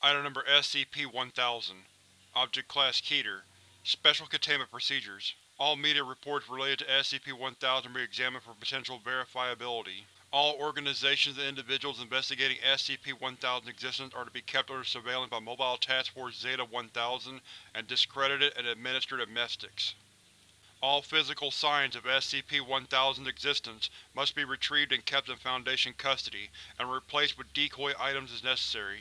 Item Number SCP-1000 Object Class Keter Special Containment Procedures All media reports related to SCP-1000 be examined for potential verifiability. All organizations and individuals investigating SCP-1000's existence are to be kept under surveillance by Mobile Task Force Zeta-1000 and discredited and administered amnestics. All physical signs of SCP-1000's existence must be retrieved and kept in Foundation custody, and replaced with decoy items as necessary.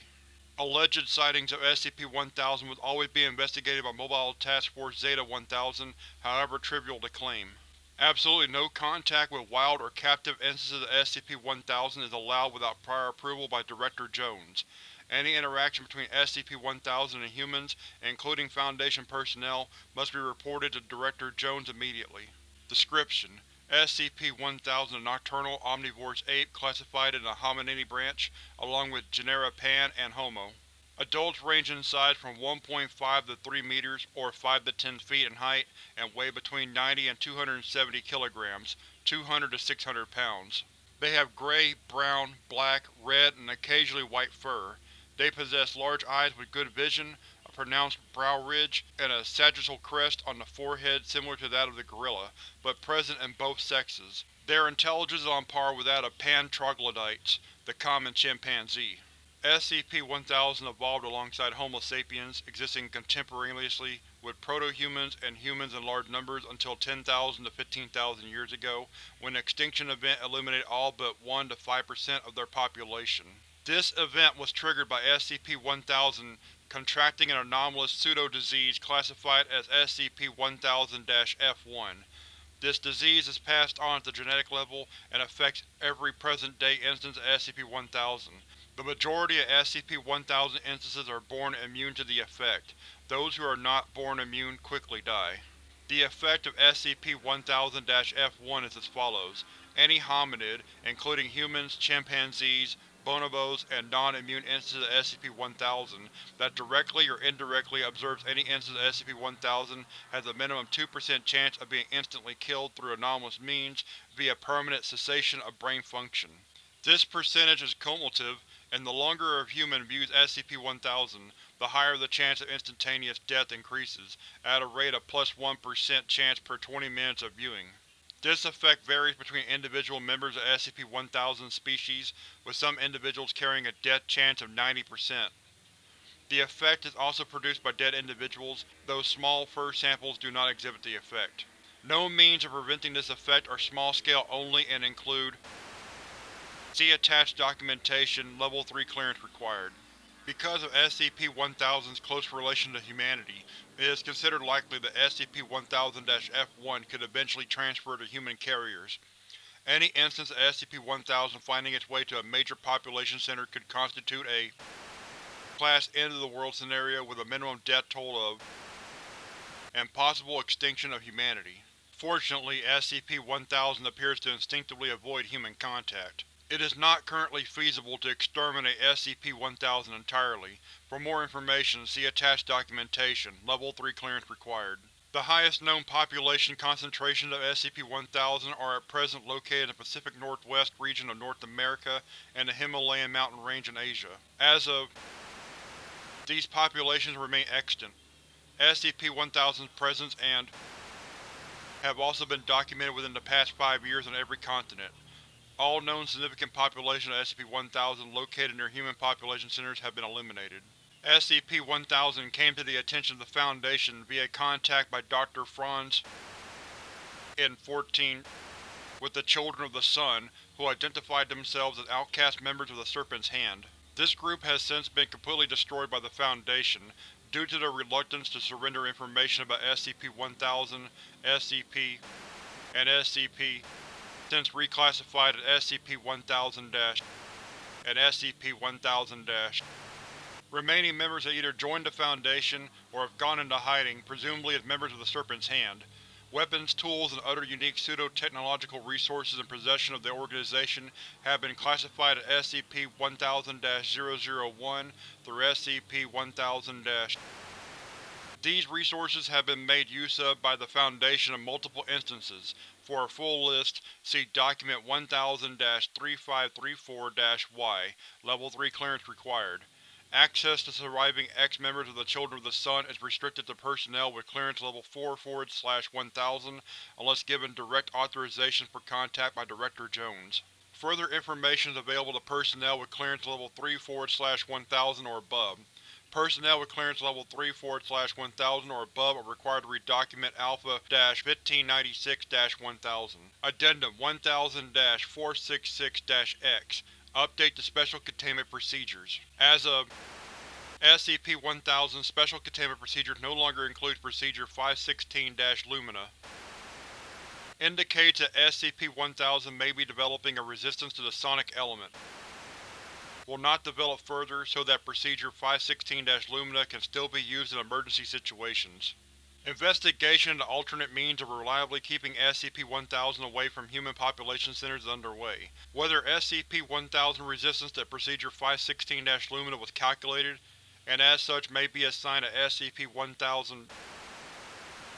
Alleged sightings of SCP-1000 must always be investigated by Mobile Task Force Zeta-1000, however trivial the claim. Absolutely no contact with wild or captive instances of SCP-1000 is allowed without prior approval by Director Jones. Any interaction between SCP-1000 and humans, including Foundation personnel, must be reported to Director Jones immediately. Description: SCP-1000 a nocturnal omnivorous ape classified in the Hominini branch, along with genera Pan and Homo. Adults range in size from 1.5 to 3 meters, or 5 to 10 feet in height, and weigh between 90 and 270 kilograms 200 to 600 pounds. They have gray, brown, black, red, and occasionally white fur. They possess large eyes with good vision, pronounced brow ridge, and a sagittal crest on the forehead similar to that of the gorilla, but present in both sexes. Their intelligence is on par with that of Pan troglodytes, the common chimpanzee. SCP-1000 evolved alongside Homo sapiens, existing contemporaneously with proto-humans and humans in large numbers until 10,000 to 15,000 years ago, when an extinction event eliminated all but 1 to 5% of their population. This event was triggered by SCP-1000 contracting an anomalous pseudo-disease classified as SCP-1000-F1. This disease is passed on at the genetic level and affects every present-day instance of SCP-1000. The majority of SCP-1000 instances are born immune to the effect. Those who are not born immune quickly die. The effect of SCP-1000-F1 is as follows. Any hominid, including humans, chimpanzees, bonobos, and non-immune instances of SCP-1000 that directly or indirectly observes any instance of SCP-1000 has a minimum 2% chance of being instantly killed through anomalous means via permanent cessation of brain function. This percentage is cumulative, and the longer a human views SCP-1000, the higher the chance of instantaneous death increases, at a rate of plus 1 chance per 20 minutes of viewing. This effect varies between individual members of SCP-1000 species, with some individuals carrying a death chance of 90%. The effect is also produced by dead individuals, though small fur samples do not exhibit the effect. No means of preventing this effect are small-scale only and include See attached documentation, Level 3 clearance required. Because of SCP-1000's close relation to humanity, it is considered likely that SCP-1000-F1 could eventually transfer to human carriers. Any instance of SCP-1000 finding its way to a major population center could constitute a Class end-of-the-world scenario with a minimum death toll of and possible extinction of humanity. Fortunately, SCP-1000 appears to instinctively avoid human contact. It is not currently feasible to exterminate SCP-1000 entirely. For more information, see attached documentation, Level 3 clearance required. The highest known population concentrations of SCP-1000 are at present located in the Pacific Northwest region of North America and the Himalayan mountain range in Asia. As of these populations remain extant. SCP-1000's presence and have also been documented within the past five years on every continent. All known significant populations of SCP-1000 located near human population centers have been eliminated. SCP-1000 came to the attention of the Foundation via contact by Dr. Franz in 14 with the Children of the Sun, who identified themselves as outcast members of the Serpent's Hand. This group has since been completely destroyed by the Foundation, due to their reluctance to surrender information about SCP-1000, SCP, and SCP since reclassified as SCP-1000- and SCP-1000- Remaining members have either joined the Foundation or have gone into hiding, presumably as members of the Serpent's Hand. Weapons, tools, and other unique pseudo-technological resources in possession of the organization have been classified as SCP-1000-001 through SCP-1000- These resources have been made use of by the Foundation in multiple instances, for a full list, see Document 1000-3534-Y, Level 3 clearance required. Access to surviving ex-members of the Children of the Sun is restricted to personnel with clearance level 4-1000 unless given direct authorization for contact by Director Jones. Further information is available to personnel with clearance level 3-1000 or above. Personnel with clearance level 3 forward slash 1000 or above are required to read Document Alpha-1596-1000. Addendum 1000-466-X Update to Special Containment Procedures. As of SCP-1000 Special Containment Procedures no longer includes Procedure 516-Lumina. Indicates that SCP-1000 may be developing a resistance to the sonic element. Will not develop further so that Procedure 516-Lumina can still be used in emergency situations. Investigation into alternate means of reliably keeping SCP-1000 away from human population centers is underway. Whether SCP-1000 resistance to Procedure 516-Lumina was calculated, and as such may be assigned to SCP-1000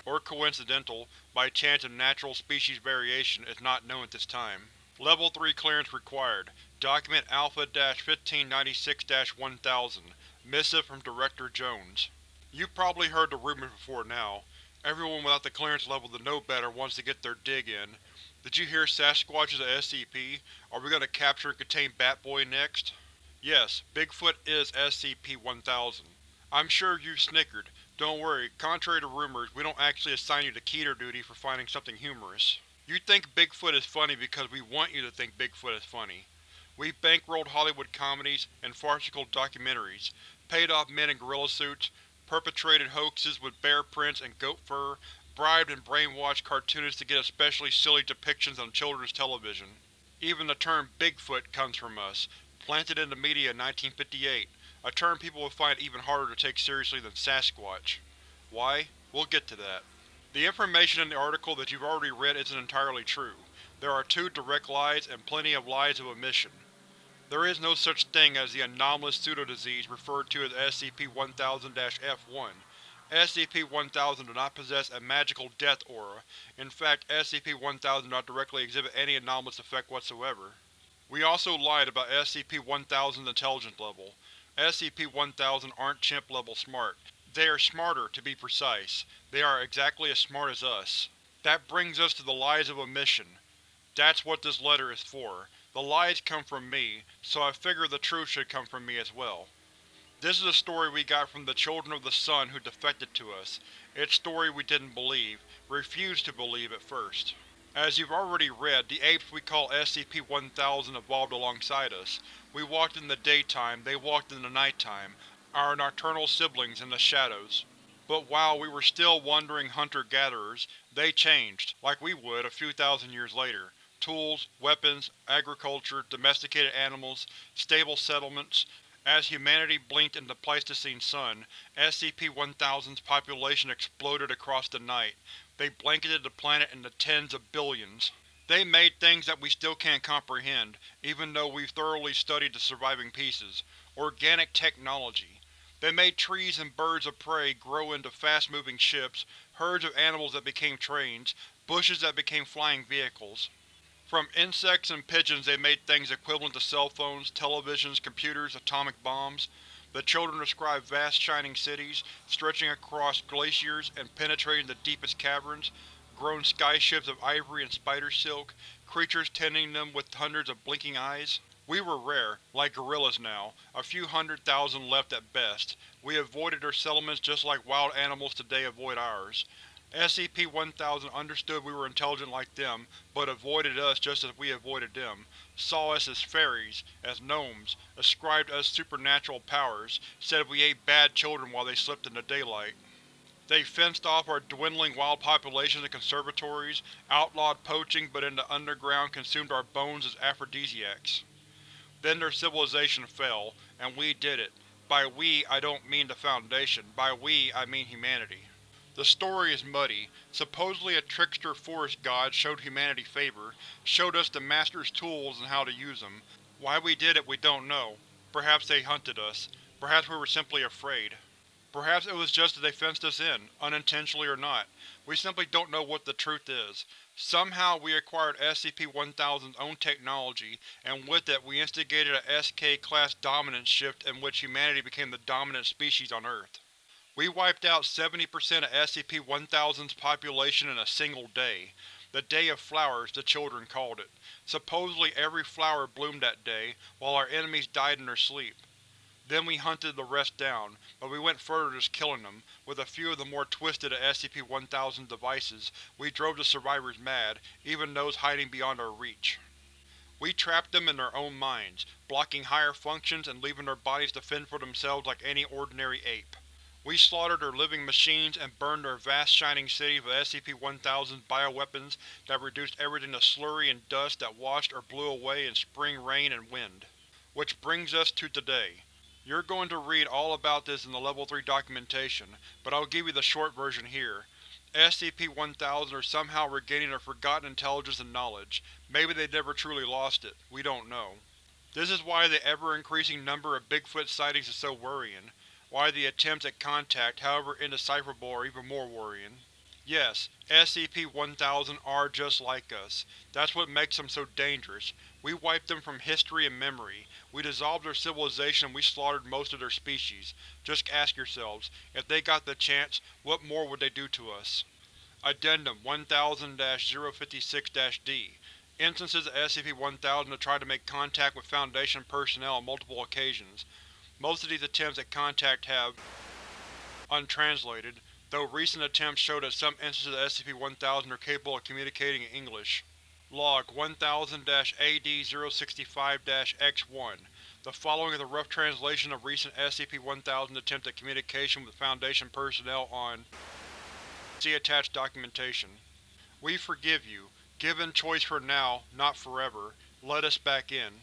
or coincidental, by chance of natural species variation, is not known at this time. Level 3 clearance required. Document Alpha-1596-1000 Missive from Director Jones You've probably heard the rumors before now. Everyone without the clearance level to know better wants to get their dig in. Did you hear Sasquatch is a SCP? Are we going to capture and contain Batboy next? Yes, Bigfoot is SCP-1000. I'm sure you've snickered. Don't worry, contrary to rumors, we don't actually assign you to Keter duty for finding something humorous. You think Bigfoot is funny because we want you to think Bigfoot is funny. We've bankrolled Hollywood comedies and farcical documentaries, paid off men in gorilla suits, perpetrated hoaxes with bear prints and goat fur, bribed and brainwashed cartoonists to get especially silly depictions on children's television. Even the term Bigfoot comes from us, planted in the media in 1958, a term people would find even harder to take seriously than Sasquatch. Why? We'll get to that. The information in the article that you've already read isn't entirely true. There are two direct lies and plenty of lies of omission. There is no such thing as the anomalous pseudodisease referred to as SCP-1000-F1. SCP-1000 do not possess a magical death aura. In fact, SCP-1000 do not directly exhibit any anomalous effect whatsoever. We also lied about SCP-1000's intelligence level. SCP-1000 aren't chimp-level smart. They are smarter, to be precise. They are exactly as smart as us. That brings us to the lies of omission. That's what this letter is for. The lies come from me, so I figure the truth should come from me as well. This is a story we got from the Children of the Sun who defected to us. Its story we didn't believe, refused to believe at first. As you've already read, the apes we call SCP-1000 evolved alongside us. We walked in the daytime, they walked in the nighttime, our nocturnal siblings in the shadows. But while we were still wandering hunter-gatherers, they changed, like we would a few thousand years later. Tools, weapons, agriculture, domesticated animals, stable settlements. As humanity blinked in the Pleistocene sun, SCP-1000's population exploded across the night. They blanketed the planet in the tens of billions. They made things that we still can't comprehend, even though we've thoroughly studied the surviving pieces. Organic technology. They made trees and birds of prey grow into fast-moving ships, herds of animals that became trains, bushes that became flying vehicles. From insects and pigeons they made things equivalent to cell phones, televisions, computers, atomic bombs. The children described vast shining cities, stretching across glaciers and penetrating the deepest caverns, grown skyships of ivory and spider silk, creatures tending them with hundreds of blinking eyes. We were rare, like gorillas now, a few hundred thousand left at best. We avoided their settlements just like wild animals today avoid ours. SCP-1000 understood we were intelligent like them, but avoided us just as we avoided them, saw us as fairies, as gnomes, ascribed us supernatural powers, said we ate bad children while they slept in the daylight. They fenced off our dwindling wild populations in conservatories, outlawed poaching but in the underground consumed our bones as aphrodisiacs. Then their civilization fell, and we did it. By we I don't mean the Foundation, by we I mean humanity. The story is muddy. Supposedly a trickster forest god showed humanity favor, showed us the Master's tools and how to use them. Why we did it we don't know. Perhaps they hunted us. Perhaps we were simply afraid. Perhaps it was just that they fenced us in, unintentionally or not. We simply don't know what the truth is. Somehow we acquired SCP-1000's own technology, and with it we instigated a SK-class dominance shift in which humanity became the dominant species on Earth. We wiped out 70% of SCP-1000's population in a single day. The Day of Flowers, the children called it. Supposedly every flower bloomed that day, while our enemies died in their sleep. Then we hunted the rest down, but we went further just killing them. With a few of the more twisted of SCP-1000's devices, we drove the survivors mad, even those hiding beyond our reach. We trapped them in their own minds, blocking higher functions and leaving their bodies to fend for themselves like any ordinary ape. We slaughtered their living machines and burned their vast shining city with SCP-1000's bioweapons that reduced everything to slurry and dust that washed or blew away in spring rain and wind. Which brings us to today. You're going to read all about this in the Level 3 documentation, but I'll give you the short version here. SCP-1000 are somehow regaining their forgotten intelligence and knowledge. Maybe they never truly lost it. We don't know. This is why the ever-increasing number of Bigfoot sightings is so worrying. Why the attempts at contact, however indecipherable, are even more worrying. Yes, SCP-1000 are just like us. That's what makes them so dangerous. We wiped them from history and memory. We dissolved their civilization and we slaughtered most of their species. Just ask yourselves, if they got the chance, what more would they do to us? Addendum 1000-056-D Instances of SCP-1000 have tried to make contact with Foundation personnel on multiple occasions. Most of these attempts at contact have untranslated, though recent attempts show that some instances of SCP-1000 are capable of communicating in English. Log 1000-AD-065-X1 The following is a rough translation of recent SCP-1000 attempts at communication with Foundation personnel on See attached documentation. We forgive you. Given choice for now, not forever, let us back in.